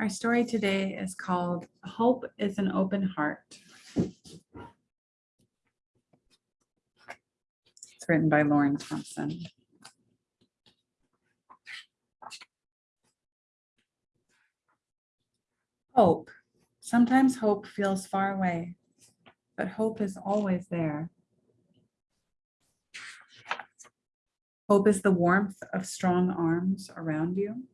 Our story today is called Hope is an Open Heart. It's written by Lauren Thompson. Hope. Sometimes hope feels far away, but hope is always there. Hope is the warmth of strong arms around you.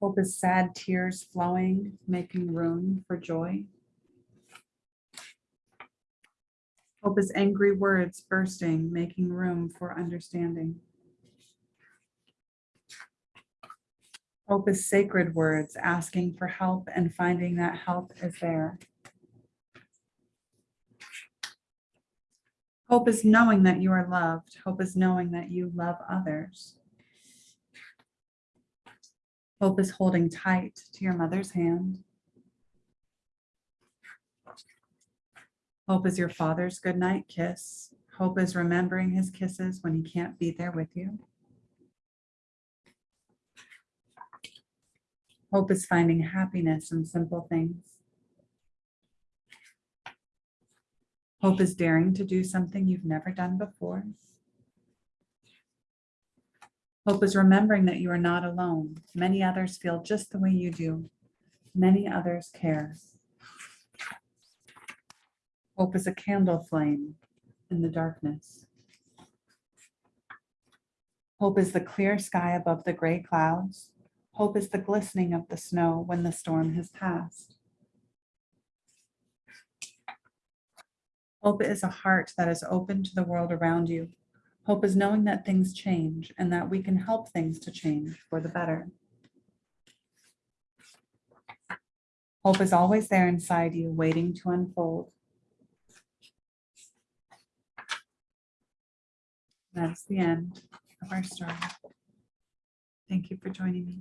Hope is sad tears flowing, making room for joy. Hope is angry words bursting, making room for understanding. Hope is sacred words asking for help and finding that help is there. Hope is knowing that you are loved. Hope is knowing that you love others. Hope is holding tight to your mother's hand. Hope is your father's goodnight kiss. Hope is remembering his kisses when he can't be there with you. Hope is finding happiness in simple things. Hope is daring to do something you've never done before. Hope is remembering that you are not alone. Many others feel just the way you do. Many others care. Hope is a candle flame in the darkness. Hope is the clear sky above the gray clouds. Hope is the glistening of the snow when the storm has passed. Hope is a heart that is open to the world around you. Hope is knowing that things change and that we can help things to change for the better. Hope is always there inside you, waiting to unfold. That's the end of our story. Thank you for joining me.